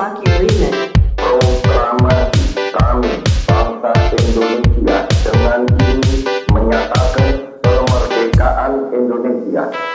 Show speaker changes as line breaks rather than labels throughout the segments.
laki.
Programa kami, bangsa Indonesia, dengan ini menyatakan kemerdekaan Indonesia.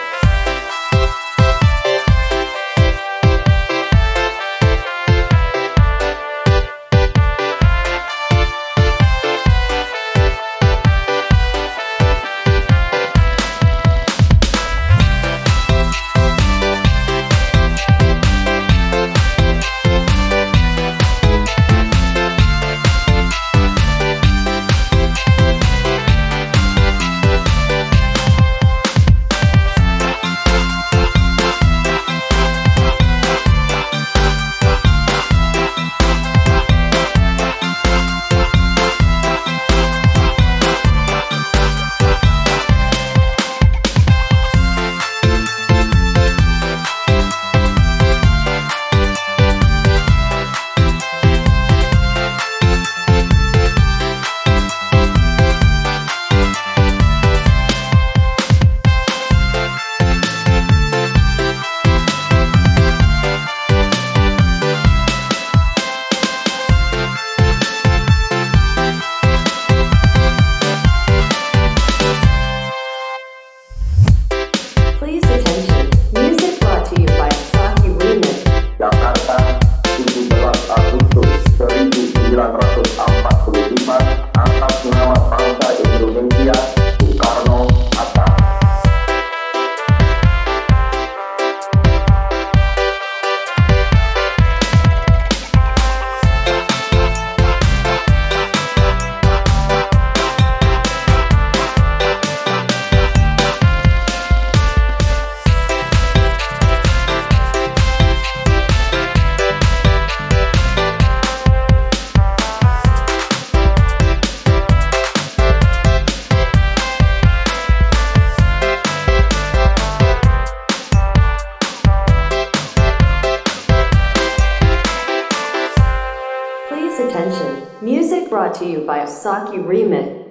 1945
Music brought to you by Osaki Remix.